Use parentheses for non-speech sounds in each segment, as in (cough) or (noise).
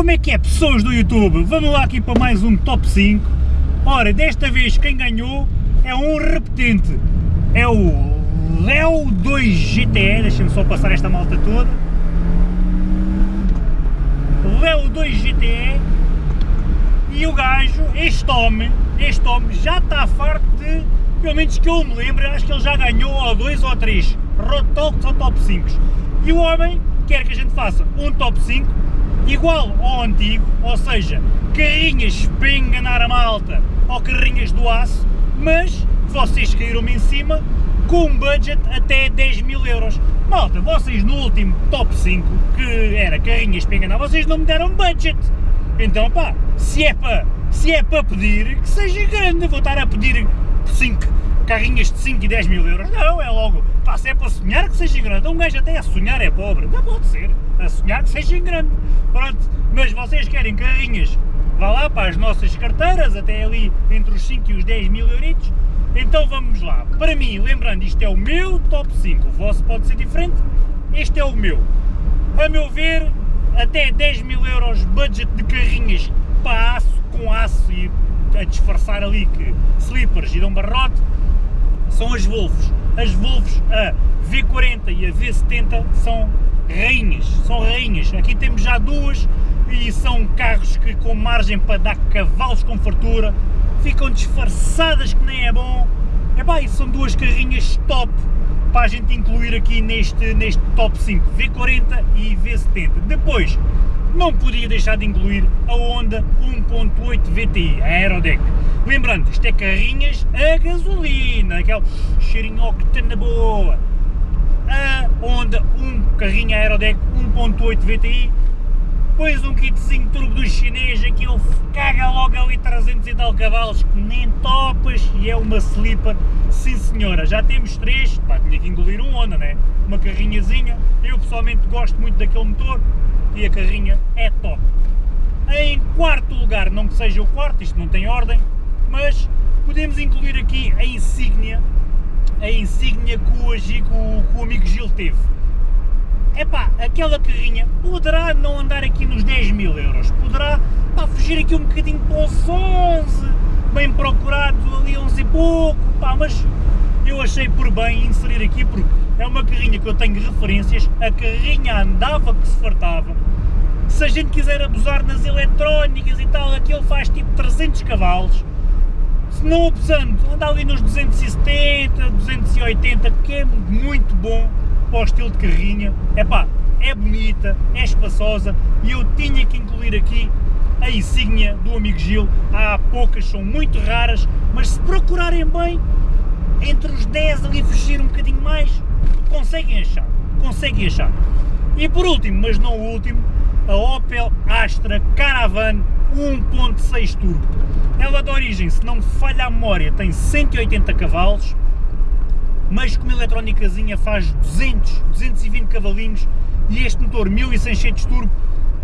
Como é que é pessoas do YouTube? Vamos lá aqui para mais um top 5. Ora, desta vez quem ganhou é um repetente. É o Leo 2 GTE, deixem-me só passar esta malta toda. Leo 2 GTE e o gajo, este homem, este homem já está farto de, pelo menos que eu me lembro, acho que ele já ganhou ou dois ou três Road Talks ou Top 5. E o homem quer que a gente faça um Top 5 igual ao antigo, ou seja, carrinhas para enganar a malta ou carrinhas do aço, mas vocês caíram-me em cima com um budget até 10 mil euros. Malta, vocês no último top 5, que era carrinhas para enganar, vocês não me deram budget. Então pá, se é para se é para pedir, que seja grande, vou estar a pedir 5 carrinhas de 5 e 10 mil euros, não, é logo, pá, se é para sonhar que seja grande, um gajo até a sonhar é pobre, não pode ser, a sonhar que seja grande, pronto, mas vocês querem carrinhas, vá lá para as nossas carteiras, até ali entre os 5 e os 10 mil euritos, então vamos lá, para mim, lembrando, isto é o meu top 5, o vosso pode ser diferente, este é o meu, a meu ver, até 10 mil euros budget de carrinhas para aço, com aço e a disfarçar ali que slippers e dão barrote, são as Volvos. As Volvos a V40 e a V70 são rainhas, são rainhas. Aqui temos já duas e são carros que com margem para dar cavalos com fartura, ficam disfarçadas que nem é bom. Epá, e são duas carrinhas top para a gente incluir aqui neste, neste top 5, V40 e V70. Depois, não podia deixar de incluir a Honda 1.8 VTI, a Aerodeck. Lembrando, isto é carrinhas a gasolina, aquele cheirinho octana boa. A Honda, um carrinho Aerodeck 1.8 VTI, depois um kitzinho turbo do chinês, aquilo caga logo ali 300 e tal cavalos, que nem topas, e é uma slipper, sim senhora, já temos três, pá, tinha que engolir um Honda, né? Uma carrinhazinha, eu pessoalmente gosto muito daquele motor, e a carrinha é top. Em quarto lugar, não que seja o quarto, isto não tem ordem, mas podemos incluir aqui a insígnia, a insígnia que o, que o, amigo Gil teve. Epá, aquela carrinha poderá não andar aqui nos 10 mil euros, poderá pá, fugir aqui um bocadinho para os 11, bem procurado ali 11 e pouco, pá, mas eu achei por bem inserir aqui porque é uma carrinha que eu tenho referências, a carrinha andava que se fartava, se a gente quiser abusar nas eletrónicas e tal, aquilo faz tipo 300 cavalos, não abusando, anda ali nos 270, 280, que é muito bom, para o estilo de carrinha, é pá, é bonita, é espaçosa e eu tinha que incluir aqui a insígnia do amigo Gil, há poucas, são muito raras, mas se procurarem bem, entre os 10 ali fugir um bocadinho mais, conseguem achar, conseguem achar. E por último, mas não o último, a Opel Astra Caravan 1.6 Turbo. Ela de origem, se não me falha a memória, tem 180 cavalos, mas com uma eletrónicazinha faz 200, 220 cavalinhos e este motor 1600 turbo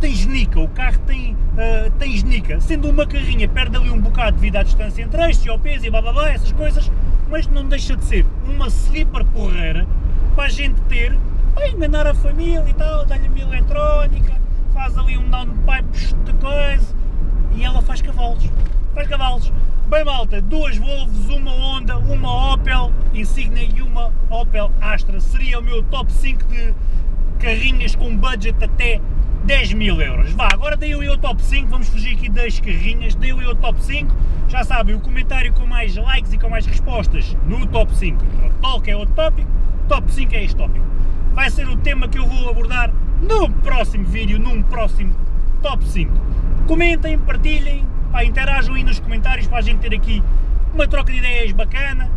tem genica, o carro tem, uh, tem genica, sendo uma carrinha perde ali um bocado devido à distância entre eixos e ao peso e blá blá blá, essas coisas, mas não deixa de ser uma slipper porreira para a gente ter, para enganar a família e tal, dá-lhe uma eletrónica, faz ali um downpipe de coisa cavalos. Bem malta, duas Volvos, uma Honda, uma Opel Insignia e uma Opel Astra. Seria o meu top 5 de carrinhas com budget até 10 mil euros. Vá, agora dei eu o top 5, vamos fugir aqui das carrinhas, dei eu o top 5. Já sabem, o comentário com mais likes e com mais respostas no top 5. O talk é outro tópico, top 5 é este tópico. Vai ser o tema que eu vou abordar no próximo vídeo, num próximo top 5. Comentem, partilhem, pá, interajam aí nos comentários para a gente ter aqui uma troca de ideias bacana.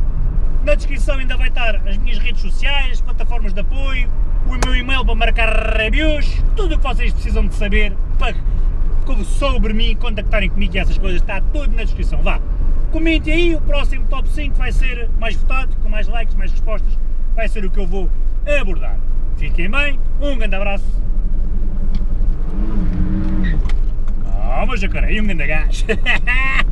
Na descrição ainda vai estar as minhas redes sociais, plataformas de apoio, o meu e-mail para marcar reviews, tudo o que vocês precisam de saber para, sobre mim, contactarem comigo e essas coisas, está tudo na descrição. Vá, comentem aí, o próximo top 5 vai ser mais votado, com mais likes, mais respostas, vai ser o que eu vou abordar. Fiquem bem, um grande abraço Calma, jacaré, um grande gajo. (laughs)